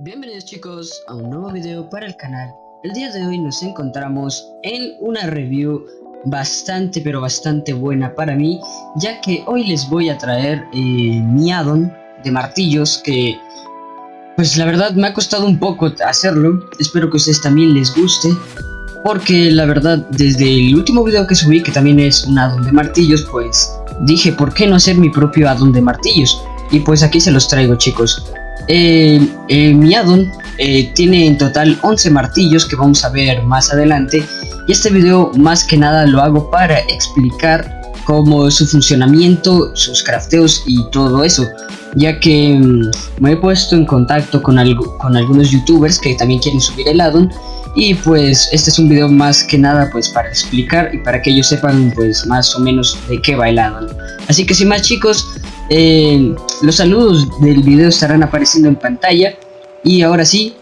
Bienvenidos chicos a un nuevo video para el canal. El día de hoy nos encontramos en una review bastante pero bastante buena para mí ya que hoy les voy a traer eh, mi addon de martillos que pues la verdad me ha costado un poco hacerlo. Espero que a ustedes también les guste porque la verdad desde el último video que subí que también es un addon de martillos pues dije por qué no hacer mi propio addon de martillos y pues aquí se los traigo chicos eh, eh, mi addon eh, tiene en total 11 martillos que vamos a ver más adelante. Y este video más que nada lo hago para explicar cómo su funcionamiento, sus crafteos y todo eso. Ya que mm, me he puesto en contacto con, algo, con algunos youtubers que también quieren subir el addon y pues este es un video más que nada pues para explicar y para que ellos sepan pues más o menos de qué va el addon así que sin más chicos los saludos del video estarán apareciendo en pantalla y ahora sí,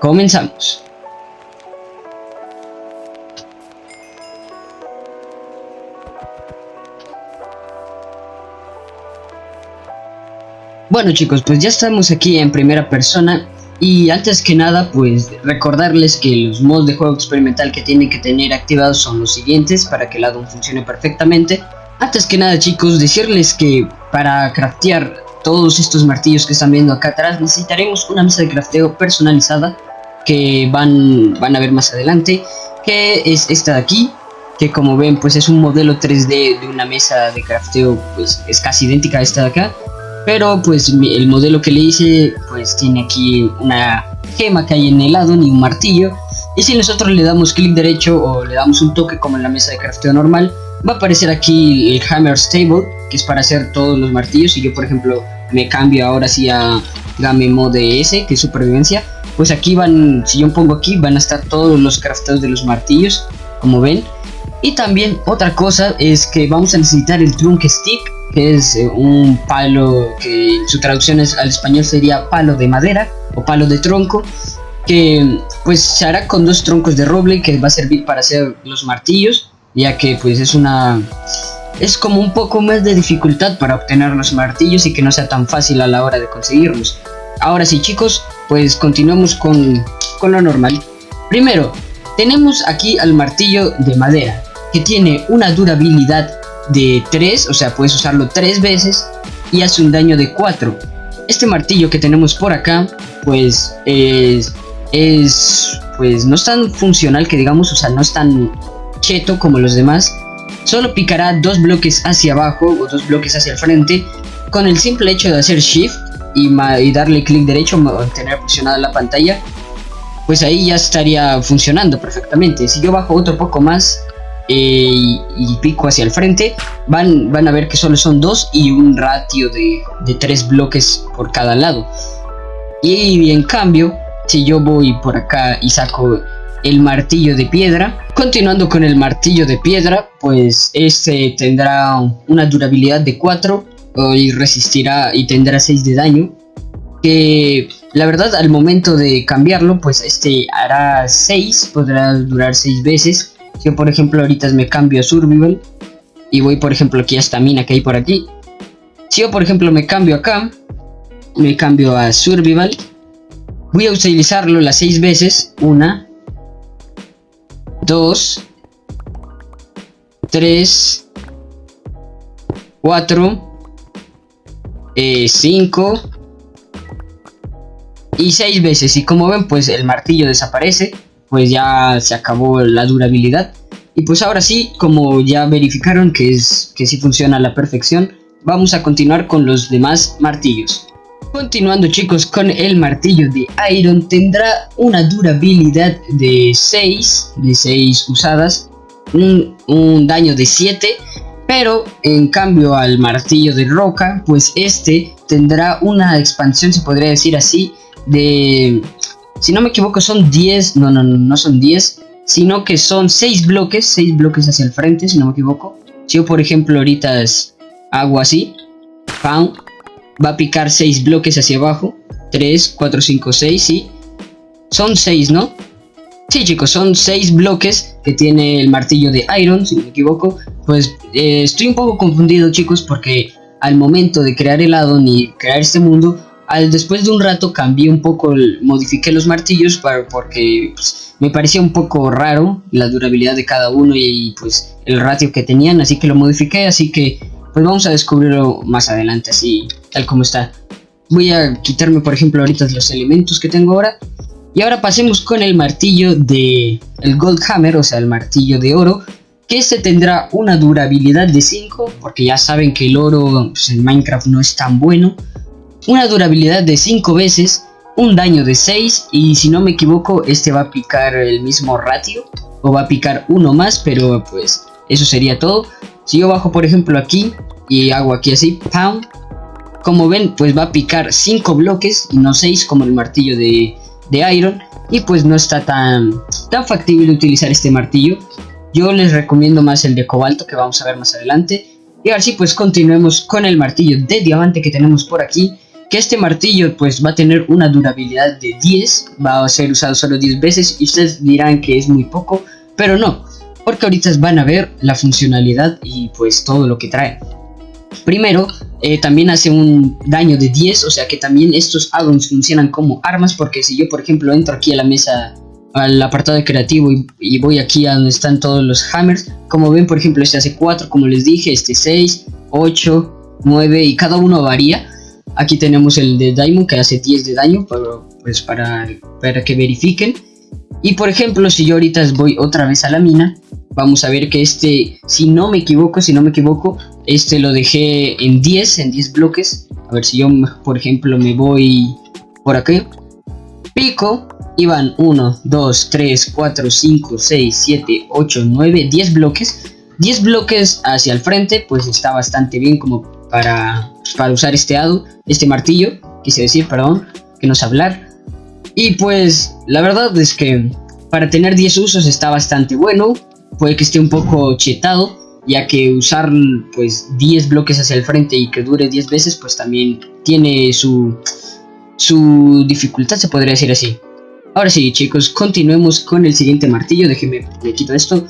comenzamos. Bueno chicos, pues ya estamos aquí en primera persona y antes que nada pues recordarles que los modos de juego experimental que tienen que tener activados son los siguientes para que el addon funcione perfectamente. Antes que nada chicos, decirles que para craftear todos estos martillos que están viendo acá atrás necesitaremos una mesa de crafteo personalizada que van, van a ver más adelante que es esta de aquí que como ven pues es un modelo 3D de una mesa de crafteo pues es casi idéntica a esta de acá pero pues el modelo que le hice pues tiene aquí una gema que hay en el lado ni un martillo y si nosotros le damos clic derecho o le damos un toque como en la mesa de crafteo normal va a aparecer aquí el Hammer Stable, que es para hacer todos los martillos. Y yo, por ejemplo, me cambio ahora sí a Game Mode S, que es supervivencia. Pues aquí van, si yo pongo aquí, van a estar todos los crafteos de los martillos, como ven. Y también otra cosa es que vamos a necesitar el Trunk Stick, que es eh, un palo que su traducción es, al español sería palo de madera o palo de tronco que pues se hará con dos troncos de roble que va a servir para hacer los martillos ya que pues es una es como un poco más de dificultad para obtener los martillos y que no sea tan fácil a la hora de conseguirlos. Ahora sí chicos, pues continuamos con, con lo normal. Primero, tenemos aquí al martillo de madera, que tiene una durabilidad de 3, o sea puedes usarlo 3 veces y hace un daño de 4. Este martillo que tenemos por acá, pues es, es pues no es tan funcional que digamos, o sea no es tan cheto como los demás, solo picará dos bloques hacia abajo o dos bloques hacia el frente con el simple hecho de hacer shift y, darle clic derecho mantener presionada la pantalla pues ahí ya estaría funcionando perfectamente. Si yo bajo otro poco más eh, y, pico hacia el frente van, van a ver que solo son dos y un ratio de, de tres bloques por cada lado. Y en cambio si yo voy por acá y saco el martillo de piedra. Continuando con el martillo de piedra, pues este tendrá una durabilidad de 4 y resistirá y tendrá 6 de daño. Que la verdad al momento de cambiarlo, pues este hará 6, podrá durar 6 veces. Yo por ejemplo ahorita me cambio a Survival y voy por ejemplo aquí a esta mina que hay por aquí. Si yo por ejemplo me cambio acá, me cambio a Survival, voy a utilizarlo las 6 veces, una, 2, 3, 4, 5 y 6 veces. Y como ven, pues el martillo desaparece, pues ya se acabó la durabilidad. Y pues ahora sí, como ya verificaron que, es, que sí funciona a la perfección, vamos a continuar con los demás martillos. Continuando chicos con el martillo de Iron tendrá una durabilidad de 6, de 6 usadas, un, daño de 7, pero en cambio al martillo de roca, pues este tendrá una expansión, se podría decir así, de... Si no me equivoco son 10, no, no, no, no son 10, sino que son 6 bloques, 6 bloques hacia el frente, si no me equivoco. Si yo por ejemplo ahorita hago así, ¡pam! Va a picar 6 bloques hacia abajo. 3, 4, 5, 6, sí. Son 6, ¿no? Sí, chicos, son 6 bloques que tiene el martillo de Iron, si no me equivoco. Pues eh, estoy un poco confundido, chicos, porque al momento de crear el addon y crear este mundo, al, después de un rato cambié un poco, modifiqué los martillos para, porque pues, me parecía un poco raro la durabilidad de cada uno y, pues el ratio que tenían, así que lo modifiqué, así que pues vamos a descubrirlo más adelante, así tal como está. Voy a quitarme por ejemplo ahorita los elementos que tengo ahora. Y ahora pasemos con el martillo de el Gold Hammer, o sea el martillo de oro, que este tendrá una durabilidad de 5, porque ya saben que el oro pues, en Minecraft no es tan bueno una durabilidad de 5 veces, un daño de 6 y si no me equivoco este va a picar el mismo ratio o va a picar uno más, pero pues eso sería todo. Si yo bajo por ejemplo aquí y hago aquí así, pound, como ven pues va a picar 5 bloques y no 6 como el martillo de, de Iron. Y pues no está tan, tan factible utilizar este martillo. Yo les recomiendo más el de cobalto que vamos a ver más adelante. Y ahora sí pues continuemos con el martillo de diamante que tenemos por aquí. Que este martillo pues va a tener una durabilidad de 10, va a ser usado solo 10 veces y ustedes dirán que es muy poco, pero no, porque ahorita van a ver la funcionalidad y pues todo lo que trae. Primero, eh, también hace un daño de 10, o sea que también estos addons funcionan como armas, porque si yo por ejemplo entro aquí a la mesa, al apartado de creativo y, voy aquí a donde están todos los hammers, como ven por ejemplo este hace 4, como les dije, este 6, 8, 9 y cada uno varía, Aquí tenemos el de Diamond que hace 10 de daño, pues para, para que verifiquen. Y por ejemplo, si yo ahorita voy otra vez a la mina, vamos a ver que este, si no me equivoco, si no me equivoco, este lo dejé en 10, en 10 bloques. A ver si yo, por ejemplo, me voy por aquí. Pico y van 1, 2, 3, 4, 5, 6, 7, 8, 9, 10 bloques. 10 bloques hacia el frente, pues está bastante bien como para, para usar este ado, este martillo, quise decir, perdón, que no sé hablar. Y pues la verdad es que para tener 10 usos está bastante bueno, puede que esté un poco chetado, ya que usar pues 10 bloques hacia el frente y que dure 10 veces pues también tiene su, su dificultad, se podría decir así. Ahora sí chicos, continuemos con el siguiente martillo, déjenme, me quito esto.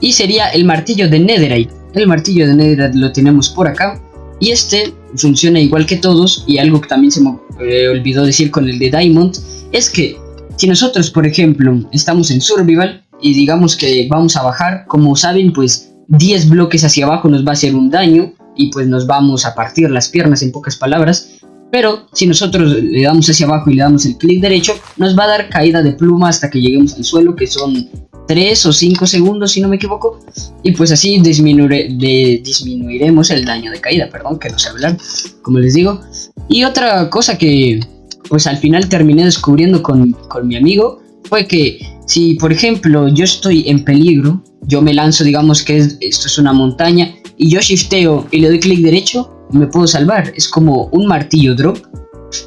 Y sería el martillo de Netherite. El martillo de Netherite lo tenemos por acá. Y este funciona igual que todos y algo que también se me eh, olvidó decir con el de Diamond es que si nosotros por ejemplo estamos en Survival y digamos que vamos a bajar, como saben pues 10 bloques hacia abajo nos va a hacer un daño y pues nos vamos a partir las piernas en pocas palabras. Pero si nosotros le damos hacia abajo y le damos el clic derecho, nos va a dar caída de pluma hasta que lleguemos al suelo, que son 3 o 5 segundos si no me equivoco y pues así disminuiremos el daño de caída, perdón que no sé hablar, como les digo. Y otra cosa que pues al final terminé descubriendo con, con mi amigo fue que si por ejemplo yo estoy en peligro, yo me lanzo digamos que esto es una montaña y yo shifteo y le doy clic derecho, me puedo salvar, es como un martillo drop,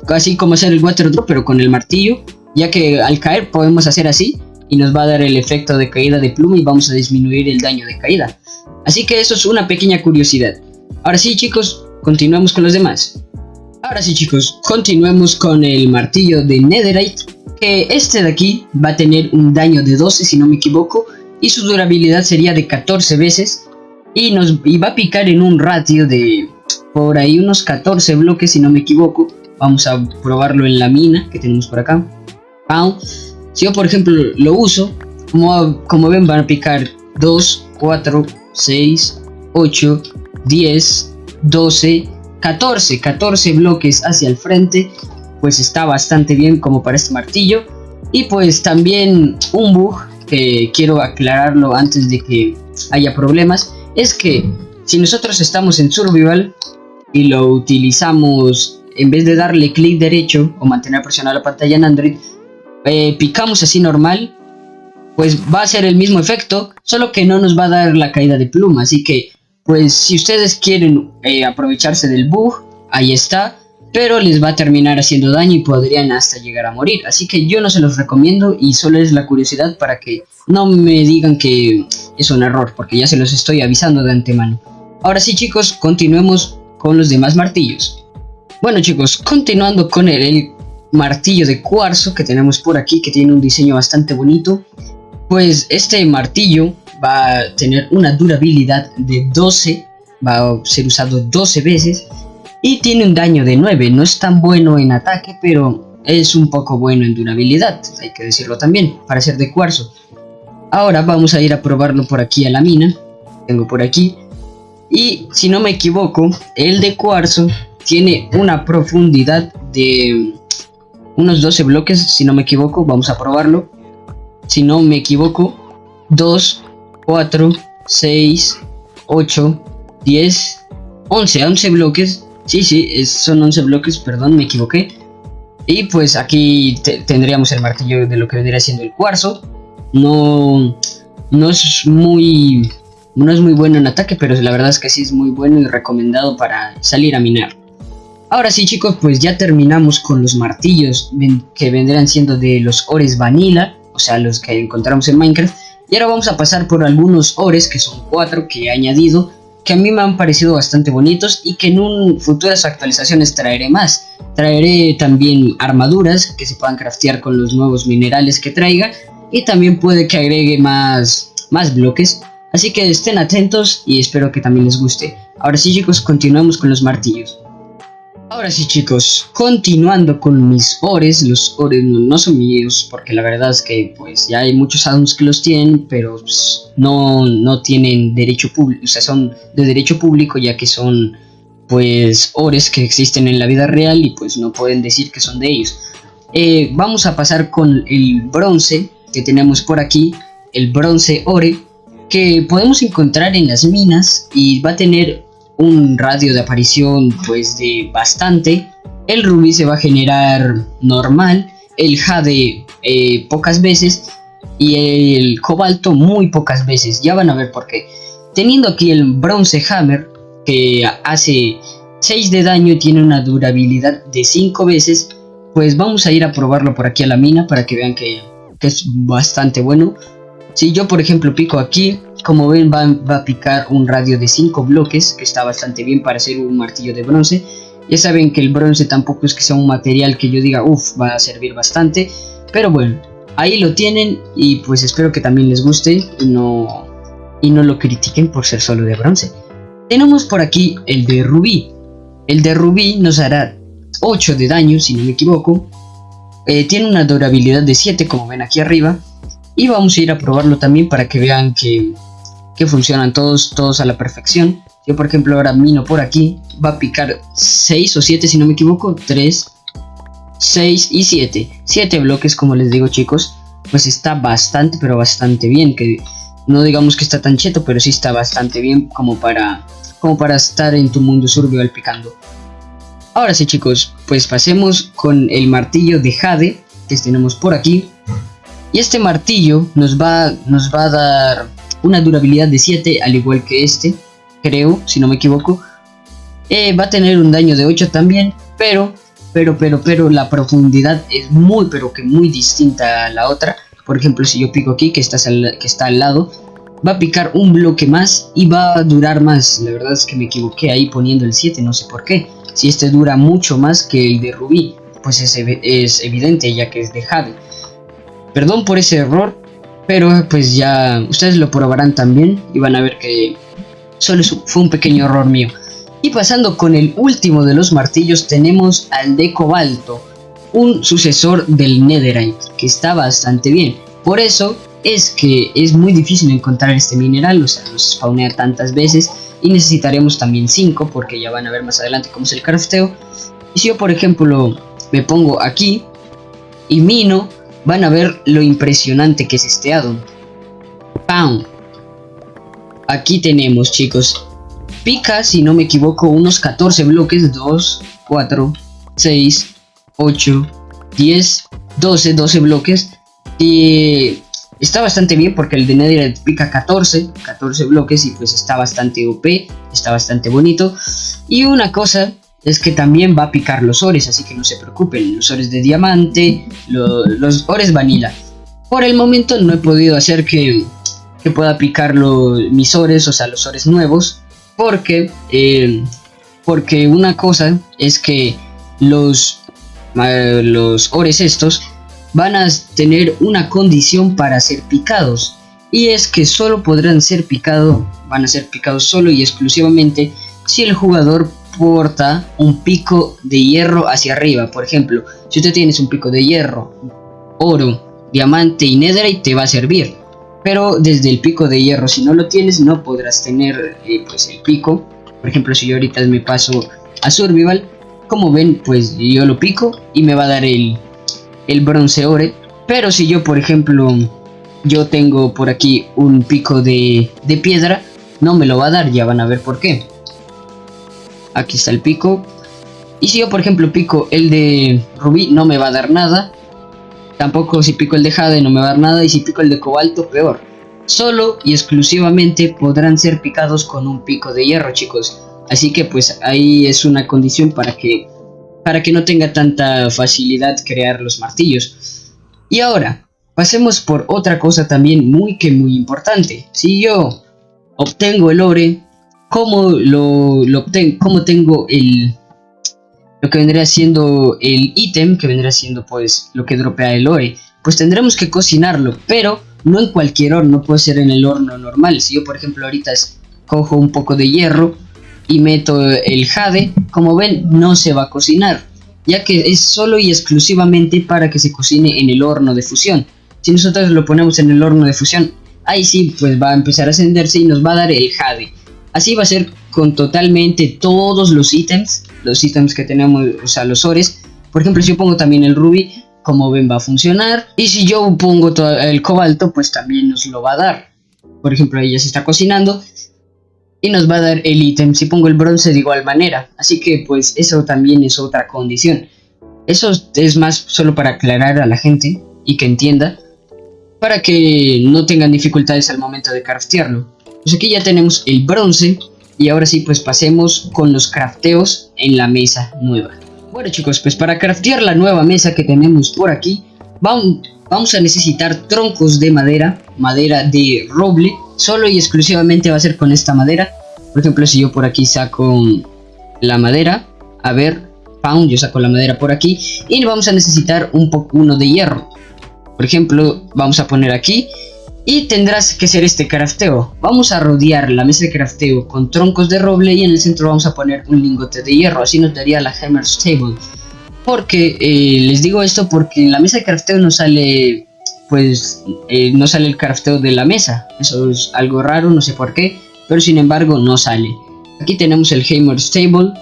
casi como hacer el water drop pero con el martillo, ya que al caer podemos hacer así y nos va a dar el efecto de caída de pluma y vamos a disminuir el daño de caída. Así que eso es una pequeña curiosidad. Ahora sí chicos, continuemos con los demás. Ahora sí chicos, continuemos con el martillo de Netherite, que este de aquí va a tener un daño de 12 si no me equivoco, y su durabilidad sería de 14 veces, y, nos, va a picar en un ratio de por ahí unos 14 bloques si no me equivoco. Vamos a probarlo en la mina que tenemos por acá. Si yo, por ejemplo, lo uso, como, como ven, van a picar 2, 4, 6, 8, 10, 12, 14, 14 bloques hacia el frente, pues está bastante bien como para este martillo. Y pues también un bug que quiero aclararlo antes de que haya problemas, es que si nosotros estamos en Survival y lo utilizamos en vez de darle clic derecho o mantener presionada la pantalla en Android, eh, picamos así normal, pues va a ser el mismo efecto, solo que no nos va a dar la caída de pluma. Así que, pues si ustedes quieren eh, aprovecharse del bug, ahí está. Pero les va a terminar haciendo daño y podrían hasta llegar a morir. Así que yo no se los recomiendo y solo es la curiosidad para que no me digan que es un error, porque ya se los estoy avisando de antemano. Ahora sí chicos, continuemos con los demás martillos. Bueno chicos, continuando con el martillo de cuarzo que tenemos por aquí que tiene un diseño bastante bonito pues este martillo va a tener una durabilidad de 12 va a ser usado 12 veces Y tiene un daño de 9, no es tan bueno en ataque, pero es un poco bueno en durabilidad, hay que decirlo también, para ser de cuarzo. Ahora vamos a ir a probarlo por aquí a la mina, tengo por aquí. Y si no me equivoco, el de cuarzo tiene una profundidad de unos 12 bloques, si no me equivoco, vamos a probarlo. Si no me equivoco, 2, 4, 6, 8, 10, 11, 11 bloques. Sí, sí, son 11 bloques, perdón, me equivoqué. Y pues aquí tendríamos el martillo de lo que vendría siendo el cuarzo. No, no es muy no es muy bueno en ataque, pero la verdad es que sí es muy bueno y recomendado para salir a minar. Ahora sí chicos, pues ya terminamos con los martillos que vendrán siendo de los ores vanilla, o sea los que encontramos en Minecraft. Y ahora vamos a pasar por algunos ores, que son cuatro que he añadido, que a mí me han parecido bastante bonitos y que en un futuras actualizaciones traeré más. Traeré también armaduras que se puedan craftear con los nuevos minerales que traiga y también puede que agregue más, más bloques. Así que estén atentos y espero que también les guste. Ahora sí chicos, continuamos con los martillos. Ahora sí chicos, continuando con mis ores, los ores no, son míos porque la verdad es que pues ya hay muchos addons que los tienen, pero pues, no, no tienen derecho público, o sea son de derecho público ya que son pues ores que existen en la vida real y pues no pueden decir que son de ellos. Eh, vamos a pasar con el bronce que tenemos por aquí, el bronce ore que podemos encontrar en las minas y va a tener un radio de aparición pues de bastante. El rubí se va a generar normal, el jade eh, pocas veces y el cobalto muy pocas veces. Ya van a ver por qué. Teniendo aquí el bronce hammer que hace 6 de daño y tiene una durabilidad de 5 veces, pues vamos a ir a probarlo por aquí a la mina para que vean que, que es bastante bueno. Si yo por ejemplo pico aquí, como ven va, a picar un radio de 5 bloques, que está bastante bien para hacer un martillo de bronce. Ya saben que el bronce tampoco es que sea un material que yo diga, uff, va a servir bastante. Pero bueno, ahí lo tienen y pues espero que también les guste y no, y no lo critiquen por ser solo de bronce. Tenemos por aquí el de rubí. El de rubí nos hará 8 de daño, si no me equivoco. Eh, tiene una durabilidad de 7, como ven aquí arriba. Y vamos a ir a probarlo también para que vean que, funcionan todos, todos a la perfección. Yo por ejemplo ahora mino por aquí, va a picar 6 o 7 si no me equivoco, 3, 6 y 7. 7 bloques como les digo chicos, pues está bastante pero bastante bien, que no digamos que está tan cheto, pero sí está bastante bien como para, como para estar en tu mundo survival picando. Ahora sí chicos, pues pasemos con el martillo de Jade que tenemos por aquí. Y este martillo nos va, nos va a dar una durabilidad de 7, al igual que este, creo, si no me equivoco. Eh, va a tener un daño de 8 también, pero, pero, pero, pero la profundidad es muy, pero que muy distinta a la otra. Por ejemplo, si yo pico aquí, que que está al lado, va a picar un bloque más y va a durar más. La verdad es que me equivoqué ahí poniendo el 7, no sé por qué. Si este dura mucho más que el de Rubí, pues es, es evidente ya que es de Jade. Perdón por ese error, pero pues ya ustedes lo probarán también y van a ver que solo fue un pequeño error mío. Y pasando con el último de los martillos tenemos al de cobalto, un sucesor del netherite, que está bastante bien. Por eso es que es muy difícil encontrar este mineral, o sea, no se spawnea tantas veces y necesitaremos también 5 porque ya van a ver más adelante cómo es el crafteo. Y si yo por ejemplo me pongo aquí y mino, van a ver lo impresionante que es este addon. ¡Pam! Aquí tenemos, chicos. Pica, si no me equivoco, unos 14 bloques. 2, 4, 6, 8, 10, 12, 12 bloques. Y está bastante bien porque el de Netherite pica 14, 14 bloques y pues está bastante OP, está bastante bonito. Y una cosa es que también va a picar los ores, así que no se preocupen, los ores de diamante, los ores vanilla. Por el momento no he podido hacer que, que pueda picar los, mis ores, o sea, los ores nuevos, porque, eh, porque una cosa es que los, los ores estos van a tener una condición para ser picados, y es que solo podrán ser picados, van a ser picados solo y exclusivamente si el jugador un pico de hierro hacia arriba. Por ejemplo, si usted tienes un pico de hierro, oro, diamante y netherite te va a servir. Pero desde el pico de hierro, si no lo tienes, no podrás tener eh, pues el pico. Por ejemplo, si yo ahorita me paso a survival, como ven, pues yo lo pico y me va a dar el, el bronce ore. Pero si yo, por ejemplo, yo tengo por aquí un pico de, de piedra, no me lo va a dar, ya van a ver por qué. Aquí está el pico. Y si yo, por ejemplo, pico el de rubí, no me va a dar nada. Tampoco si pico el de jade no me va a dar nada. Y si pico el de cobalto, peor. Solo y exclusivamente podrán ser picados con un pico de hierro, chicos. Así que pues ahí es una condición para que, para que no tenga tanta facilidad crear los martillos. Y ahora, pasemos por otra cosa también muy que muy importante. Si yo obtengo el ore, ¿cómo lo, obtengo? ¿Cómo tengo el, lo que vendría siendo el ítem, que vendría siendo pues lo que dropea el ore? Pues tendremos que cocinarlo, pero no en cualquier horno, puede ser en el horno normal. Si yo por ejemplo ahorita cojo un poco de hierro y meto el jade, como ven no se va a cocinar, ya que es solo y exclusivamente para que se cocine en el horno de fusión. Si nosotros lo ponemos en el horno de fusión, ahí sí pues va a empezar a ascenderse y nos va a dar el jade. Así va a ser con totalmente todos los ítems, los ítems que tenemos, o sea, los ores. Por ejemplo, si yo pongo también el rubí, como ven va a funcionar. Y si yo pongo el cobalto, pues también nos lo va a dar. Por ejemplo, ahí ya se está cocinando y nos va a dar el ítem. Si pongo el bronce de igual manera. Así que pues eso también es otra condición. Eso es más solo para aclarar a la gente y que entienda para que no tengan dificultades al momento de craftearlo. Pues aquí ya tenemos el bronce y ahora sí pues pasemos con los crafteos en la mesa nueva. Bueno chicos, pues para craftear la nueva mesa que tenemos por aquí, vamos, a necesitar troncos de madera, madera de roble, solo y exclusivamente va a ser con esta madera. Por ejemplo, si yo por aquí saco la madera, a ver, pound, yo saco la madera por aquí, y vamos a necesitar un poco uno de hierro. Por ejemplo, vamos a poner aquí y tendrás que ser este crafteo. Vamos a rodear la mesa de crafteo con troncos de roble y en el centro vamos a poner un lingote de hierro. Así nos daría la Hammer's Table. Porque, eh, les digo esto porque en la mesa de crafteo no sale, pues, eh, no sale el crafteo de la mesa. Eso es algo raro, no sé por qué, pero sin embargo no sale. Aquí tenemos el Hammer's Table,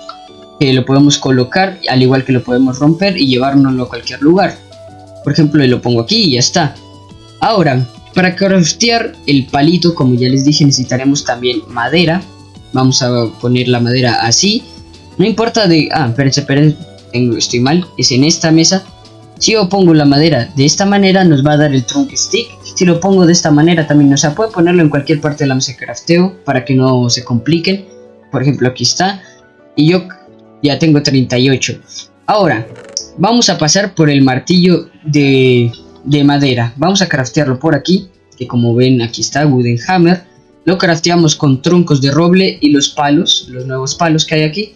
que lo podemos colocar, al igual que lo podemos romper y llevárnoslo a cualquier lugar. Por ejemplo, lo pongo aquí y ya está. Ahora, para craftear el palito, como ya les dije, necesitaremos también madera. Vamos a poner la madera así. No importa de... Ah, espérense, espérense. Estoy mal. Es en esta mesa. Si yo pongo la madera de esta manera, nos va a dar el trunk stick. Si lo pongo de esta manera también, o sea, puede ponerlo en cualquier parte de la mesa de crafteo para que no se compliquen. Por ejemplo, aquí está. Y yo ya tengo 38. Ahora, vamos a pasar por el martillo de, madera. Vamos a craftearlo por aquí, que como ven aquí está Wooden Hammer. Lo crafteamos con troncos de roble y los palos, los nuevos palos que hay aquí.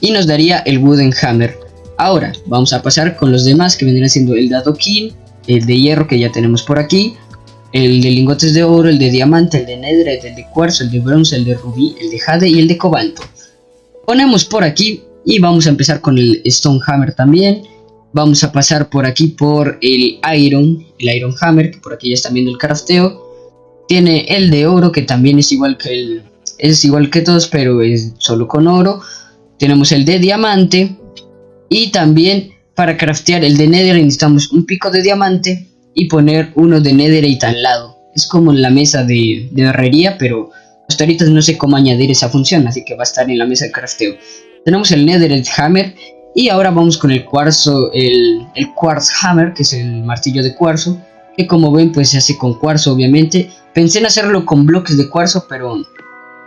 Y nos daría el Wooden Hammer. Ahora vamos a pasar con los demás que vendrían siendo el de adoquín, el de hierro que ya tenemos por aquí, el de lingotes de oro, el de diamante, el de netherite, el de cuarzo, el de bronce, el de rubí, el de jade y el de cobalto. Ponemos por aquí y vamos a empezar con el Stone Hammer también. Vamos a pasar por aquí por el Iron, el Iron Hammer, que por aquí ya están viendo el crafteo. Tiene el de oro, que también es igual que el... Es igual que todos, pero es solo con oro. Tenemos el de diamante. Y también para craftear el de nether necesitamos un pico de diamante y poner uno de netherite al lado. Es como la mesa de, de herrería, pero hasta ahorita no sé cómo añadir esa función, así que va a estar en la mesa de crafteo. Tenemos el Netherite Hammer y ahora vamos con el cuarzo, el, el Quartz Hammer, que es el martillo de cuarzo, que como ven pues se hace con cuarzo obviamente. Pensé en hacerlo con bloques de cuarzo, pero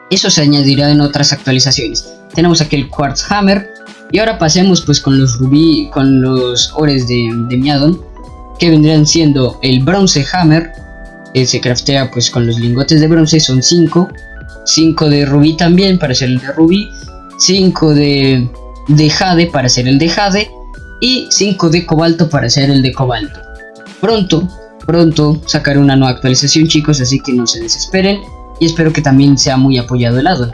eso se añadirá en otras actualizaciones. Tenemos aquí el Quartz Hammer y ahora pasemos pues con los rubí, con los ores de, de Miadon, que vendrían siendo el Bronze Hammer, que se craftea pues con los lingotes de bronce, son 5, 5 de rubí también para hacer el de rubí, 5 de, de jade para hacer el de jade y 5 de cobalto para hacer el de cobalto. Pronto, pronto sacaré una nueva actualización chicos, así que no se desesperen y espero que también sea muy apoyado el addon.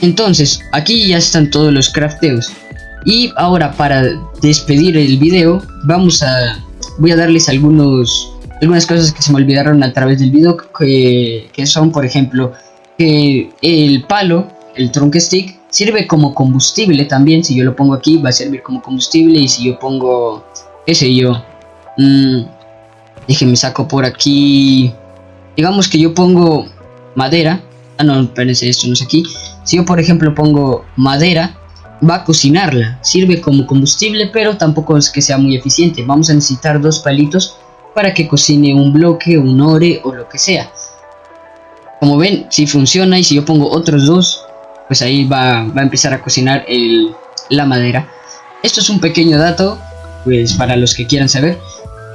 Entonces, aquí ya están todos los crafteos. Y ahora para despedir el video, vamos a... Voy a darles algunos algunas cosas que se me olvidaron a través del video que, que son por ejemplo que el palo el trunk stick sirve como combustible también si yo lo pongo aquí va a servir como combustible y si yo pongo qué sé yo mmm, déjenme saco por aquí digamos que yo pongo madera ah no espérense esto no es aquí si yo por ejemplo pongo madera va a cocinarla sirve como combustible pero tampoco es que sea muy eficiente vamos a necesitar dos palitos para que cocine un bloque, un ore o lo que sea. Como ven, si funciona y si yo pongo otros dos, pues ahí va, a empezar a cocinar la madera. Esto es un pequeño dato, pues para los que quieran saber,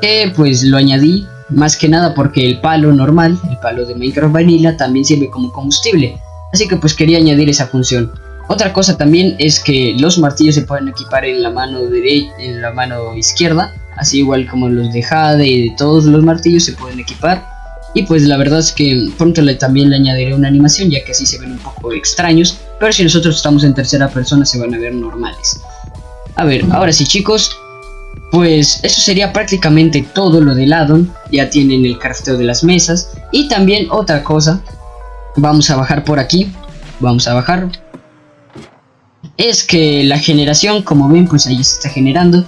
que pues lo añadí más que nada porque el palo normal, el palo de Minecraft Vanilla, también sirve como combustible. Así que pues quería añadir esa función. Otra cosa también es que los martillos se pueden equipar en la mano derecha, en la mano izquierda, así igual como los de Jade y de todos los martillos se pueden equipar. Y pues la verdad es que pronto le, también le añadiré una animación ya que así se ven un poco extraños, pero si nosotros estamos en tercera persona se van a ver normales. A ver, ahora sí chicos, pues eso sería prácticamente todo lo del addon, ya tienen el crafteo de las mesas. Y también otra cosa, vamos a bajar por aquí, vamos a bajar, es que la generación como ven pues ahí se está generando.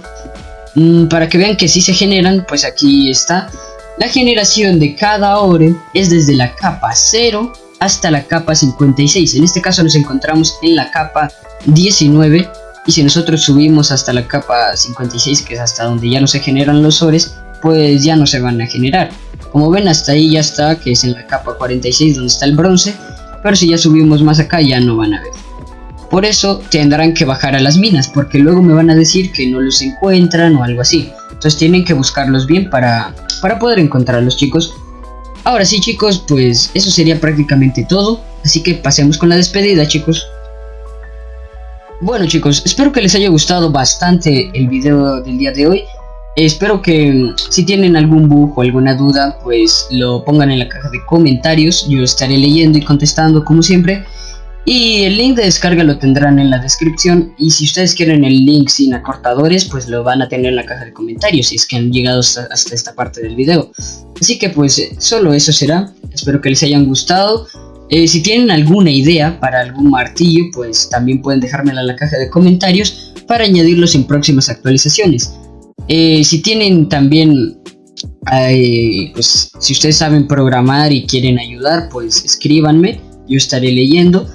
Mm, para que vean que si se generan, pues aquí está. La generación de cada ore es desde la capa 0 hasta la capa 56. En este caso nos encontramos en la capa 19. Y si nosotros subimos hasta la capa 56, que es hasta donde ya no se generan los ores, pues ya no se van a generar. Como ven hasta ahí ya está, que es en la capa 46 donde está el bronce. Pero si ya subimos más acá ya no van a ver. Por eso tendrán que bajar a las minas, porque luego me van a decir que no los encuentran o algo así. Entonces tienen que buscarlos bien para, para poder encontrarlos chicos. Ahora sí chicos, pues eso sería prácticamente todo. Así que pasemos con la despedida chicos. Bueno chicos, espero que les haya gustado bastante el video del día de hoy. Espero que si tienen algún bug o alguna duda, pues lo pongan en la caja de comentarios. Yo estaré leyendo y contestando como siempre. Y el link de descarga lo tendrán en la descripción y si ustedes quieren el link sin acortadores pues lo van a tener en la caja de comentarios si es que han llegado hasta, esta parte del video. Así que pues eh, solo eso será, espero que les hayan gustado. Eh, si tienen alguna idea para algún martillo pues también pueden dejármela en la caja de comentarios para añadirlos en próximas actualizaciones. Eh, si tienen también pues si ustedes saben programar y quieren ayudar pues escríbanme yo estaré leyendo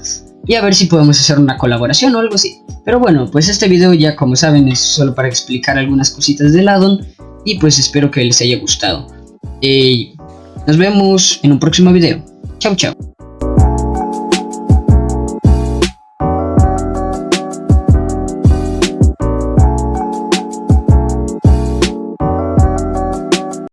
y a ver si podemos hacer una colaboración o algo así. Pero bueno, pues este video ya como saben es solo para explicar algunas cositas del addon y pues espero que les haya gustado. Eh, nos vemos en un próximo video. Chao, chao.